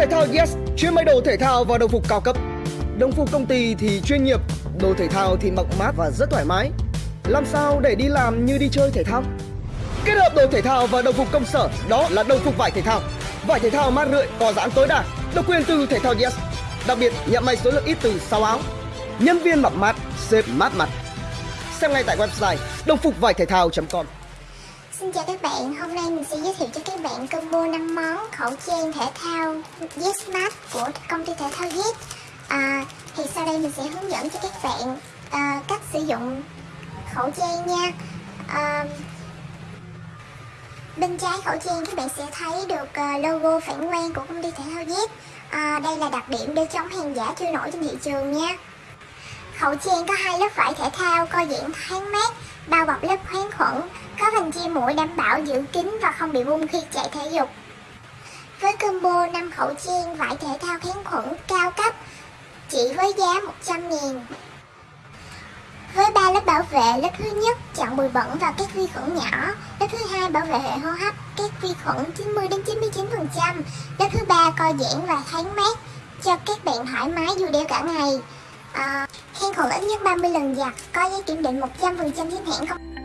Thể thao Yes chuyên may đồ thể thao và đồng phục cao cấp. Đồng phục công ty thì chuyên nghiệp, đồ thể thao thì mặc mát và rất thoải mái. Làm sao để đi làm như đi chơi thể thao? Kết hợp đồ thể thao và đồng phục công sở đó là đồng phục vải thể thao. Vải thể thao mát rượi, có giãn tối đa, độc quyền từ thể thao Yes. Đặc biệt nhận may số lượng ít từ 6 áo. Nhân viên mặc mát, xếp mát mặt. Xem ngay tại website đồng phục vải thể thao.com. Xin chào các bạn, hôm nay mình sẽ giới thiệu cho các bạn combo 5 món khẩu trang thể thao YesMart của công ty thể thao Yes. À, Thì sau đây mình sẽ hướng dẫn cho các bạn à, cách sử dụng khẩu trang nha. À, Bên trái khẩu trang các bạn sẽ thấy được à, logo phản quang của công ty thể thao Yes. À, Đây là đặc điểm để chống hàng giả trôi nổi trên thị trường nha. Khẩu trang có hai lớp vải thể thao co giãn thoáng mát, bao bọc lớp kháng khuẩn, có vành che mũi đảm bảo giữ kín và không bị bung khi chạy thể dục. Với combo 5 khẩu trang vải thể thao kháng khuẩn cao cấp, chỉ với giá 100 000 với 3 lớp bảo vệ, lớp thứ nhất chặn bụi bẩn và các vi khuẩn nhỏ, lớp thứ hai bảo vệ hệ hô hấp, các vi khuẩn 90 đến 99%, lớp thứ ba co giãn và thoáng mát cho các bạn thoải mái dù đeo cả ngày. À, kháng khuẩn ít nhất 30 lần giặt, có giấy kiểm định 100% chính hãng không